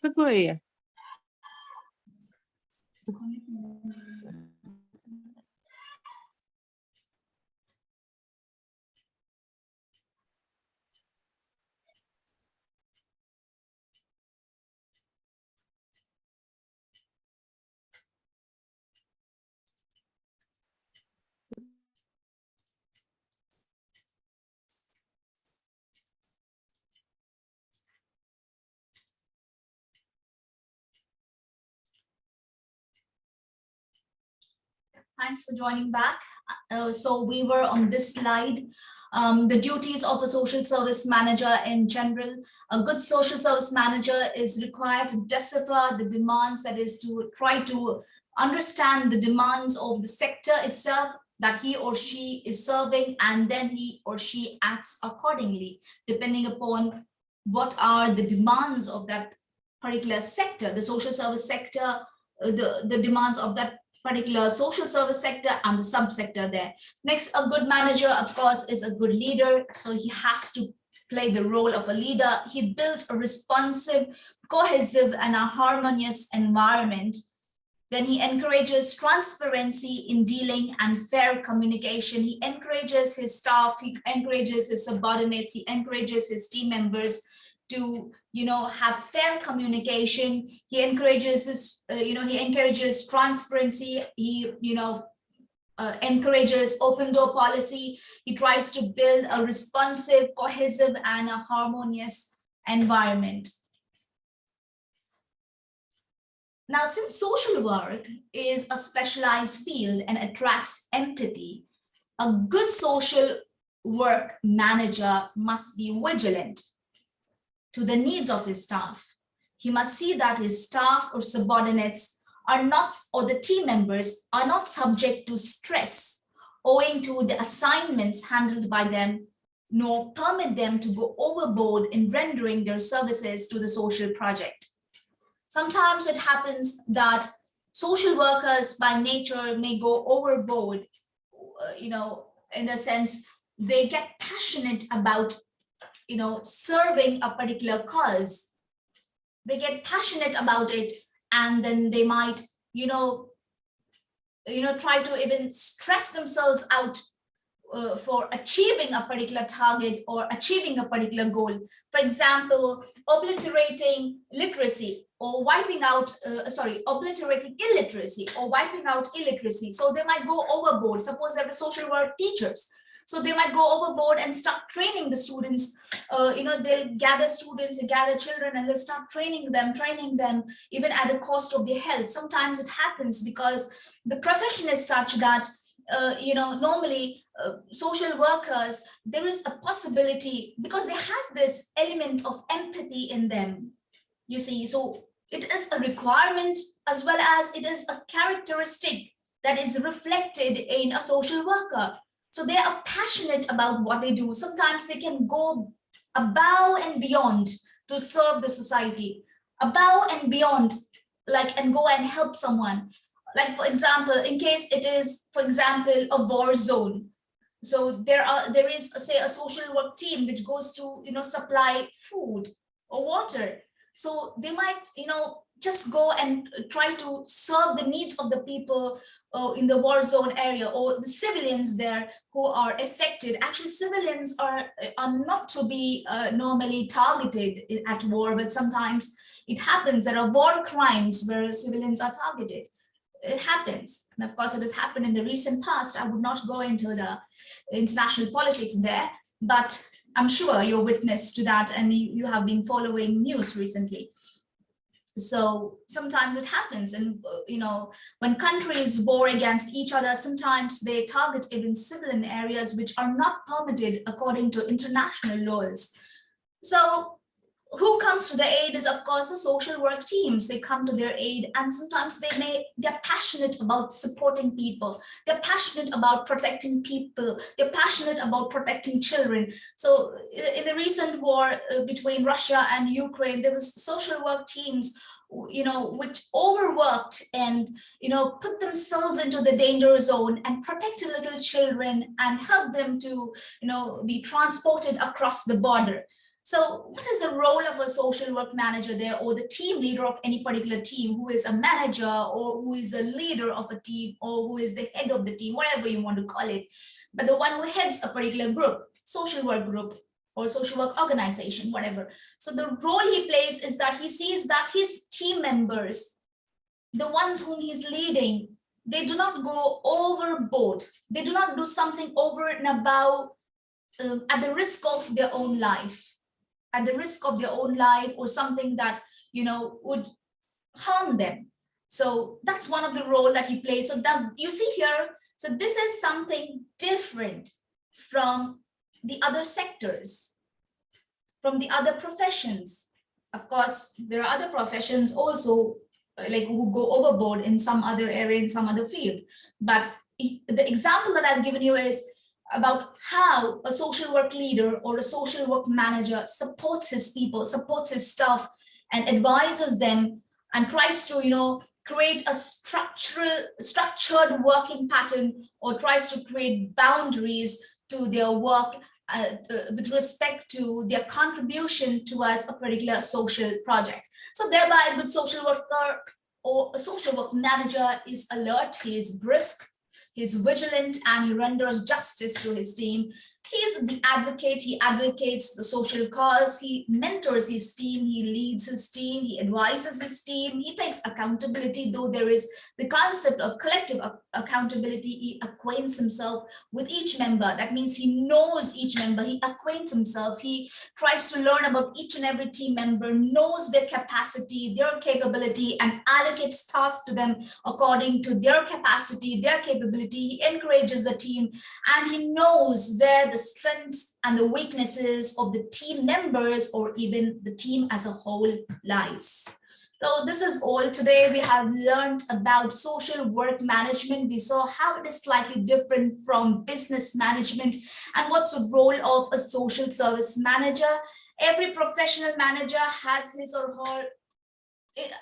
Segura aí. Thanks for joining back. Uh, so we were on this slide. Um, the duties of a social service manager in general. A good social service manager is required to decipher the demands, that is to try to understand the demands of the sector itself that he or she is serving, and then he or she acts accordingly, depending upon what are the demands of that particular sector, the social service sector, uh, the, the demands of that particular social service sector and the subsector there. Next, a good manager, of course, is a good leader. So he has to play the role of a leader. He builds a responsive, cohesive, and a harmonious environment. Then he encourages transparency in dealing and fair communication. He encourages his staff, he encourages his subordinates, he encourages his team members to you know have fair communication. He encourages uh, you know he encourages transparency. He you know uh, encourages open door policy. He tries to build a responsive cohesive and a harmonious environment. Now since social work is a specialized field and attracts empathy a good social work manager must be vigilant to the needs of his staff. He must see that his staff or subordinates are not, or the team members are not subject to stress owing to the assignments handled by them, nor permit them to go overboard in rendering their services to the social project. Sometimes it happens that social workers by nature may go overboard, uh, you know, in a sense, they get passionate about you know, serving a particular cause, they get passionate about it and then they might, you know, you know, try to even stress themselves out uh, for achieving a particular target or achieving a particular goal. For example, obliterating literacy or wiping out, uh, sorry, obliterating illiteracy or wiping out illiteracy. So they might go overboard. Suppose they're social work teachers so they might go overboard and start training the students. Uh, you know, they'll gather students, they gather children, and they'll start training them, training them even at the cost of their health. Sometimes it happens because the profession is such that uh, you know, normally uh, social workers, there is a possibility because they have this element of empathy in them, you see. So it is a requirement as well as it is a characteristic that is reflected in a social worker. So they are passionate about what they do. Sometimes they can go above and beyond to serve the society, above and beyond, like and go and help someone. Like for example, in case it is, for example, a war zone. So there are there is say a social work team which goes to you know supply food or water. So they might you know just go and try to serve the needs of the people uh, in the war zone area or the civilians there who are affected. Actually, civilians are, are not to be uh, normally targeted at war, but sometimes it happens there are war crimes where civilians are targeted. It happens. And of course, it has happened in the recent past. I would not go into the international politics there, but I'm sure you're witness to that and you, you have been following news recently so sometimes it happens and you know when countries war against each other sometimes they target even civilian areas which are not permitted according to international laws. So who comes to the aid is of course the social work teams. They come to their aid and sometimes they may they're passionate about supporting people. They're passionate about protecting people. They're passionate about protecting children. So in the recent war uh, between russia and ukraine there was social work teams you know which overworked and you know put themselves into the danger zone and protected little children and help them to you know be transported across the border So what is the role of a social work manager there or the team leader of any particular team who is a manager or who is a leader of a team or who is the head of the team, whatever you want to call it, but the one who heads a particular group, social work group or social work organization, whatever. So the role he plays is that he sees that his team members, the ones whom he's leading, they do not go overboard. They do not do something over and above um, at the risk of their own life at the risk of their own life or something that, you know, would harm them. So that's one of the role that he plays. So that you see here, so this is something different from the other sectors, from the other professions. Of course, there are other professions also uh, like who go overboard in some other area, in some other field. But the example that I've given you is about how a social work leader or a social work manager supports his people, supports his staff and advises them and tries to, you know, create a structural, structured working pattern or tries to create boundaries to their work uh, uh, with respect to their contribution towards a particular social project. So thereby a good social worker or a social work manager is alert, he is brisk, He's vigilant and he renders justice to his team. He's the advocate. He advocates the social cause. He mentors his team. He leads his team. He advises his team. He takes accountability, though there is the concept of collective accountability. He acquaints himself with each member. That means he knows each member. He acquaints himself. He tries to learn about each and every team member, knows their capacity, their capability, and allocates tasks to them according to their capacity, their capability. He encourages the team and he knows where the strengths and the weaknesses of the team members or even the team as a whole lies. So this is all today. We have learned about social work management. We saw how it is slightly different from business management and what's the role of a social service manager. Every professional manager has his or her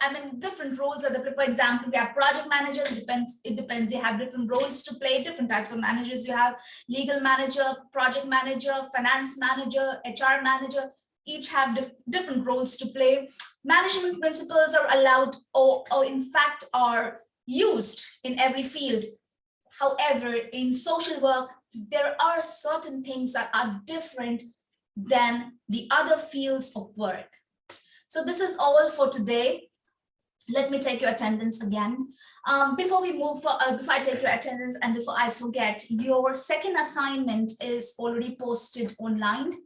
I mean, different roles are the, for example, we have project managers, depends, it depends, they have different roles to play, different types of managers. You have legal manager, project manager, finance manager, HR manager, each have dif different roles to play. Management principles are allowed or, or in fact are used in every field. However, in social work, there are certain things that are different than the other fields of work. So this is all for today. Let me take your attendance again. Um, before we move, for, uh, before I take your attendance and before I forget, your second assignment is already posted online.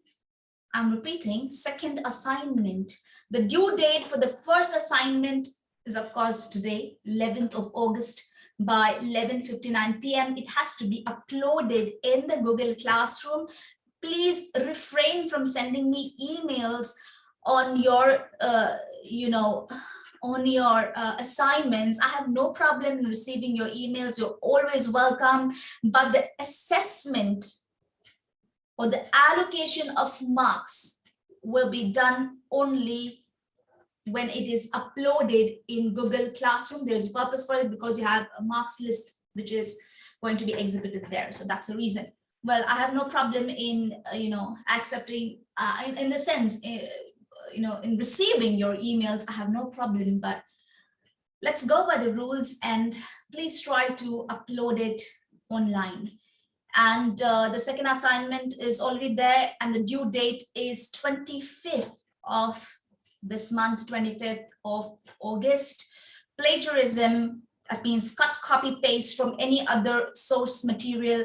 I'm repeating, second assignment. The due date for the first assignment is of course today, 11th of August by 11.59 p.m. It has to be uploaded in the Google Classroom. Please refrain from sending me emails on your, uh, you know, on your uh, assignments. I have no problem in receiving your emails. You're always welcome. But the assessment or the allocation of marks will be done only when it is uploaded in Google Classroom. There's a purpose for it because you have a marks list which is going to be exhibited there. So that's the reason. Well, I have no problem in, uh, you know, accepting, uh, in, in the sense, uh, you know, in receiving your emails, I have no problem, but let's go by the rules and please try to upload it online. And uh, the second assignment is already there and the due date is 25th of this month, 25th of August. Plagiarism, that means cut, copy, paste from any other source material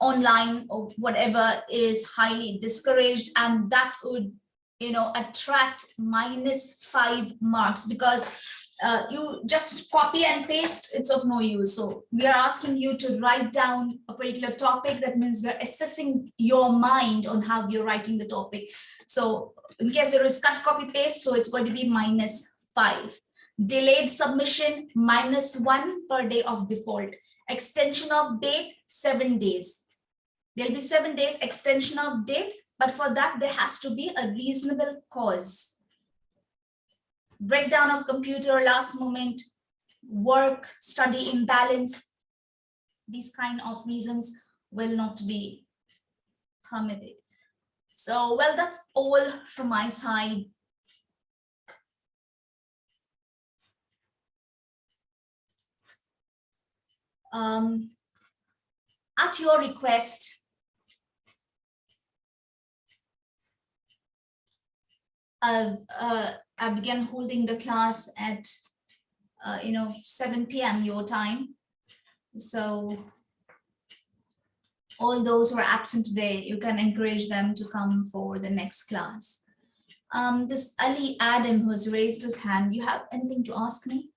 online or whatever is highly discouraged and that would you know, attract minus five marks because uh, you just copy and paste, it's of no use. So we are asking you to write down a particular topic. That means we're assessing your mind on how you're writing the topic. So in case there is cut, copy, paste, so it's going to be minus five. Delayed submission, minus one per day of default. Extension of date, seven days. There'll be seven days extension of date but for that, there has to be a reasonable cause. Breakdown of computer last moment, work, study imbalance, these kind of reasons will not be permitted. So, well, that's all from my side. Um, at your request, uh, uh, I began holding the class at, uh, you know, 7 p.m. your time. So all those who are absent today, you can encourage them to come for the next class. Um, this Ali Adam who has raised his hand, you have anything to ask me?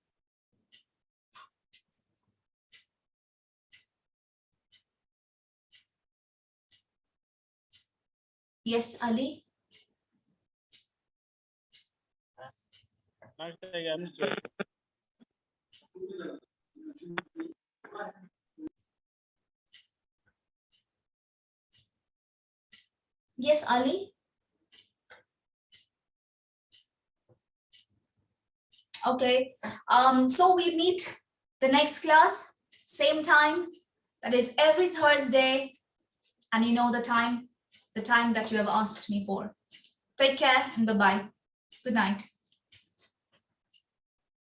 Yes, Ali. Yes, Ali. Okay, um, so we meet the next class, same time, that is every Thursday, and you know the time, the time that you have asked me for. Take care and bye-bye. Good night.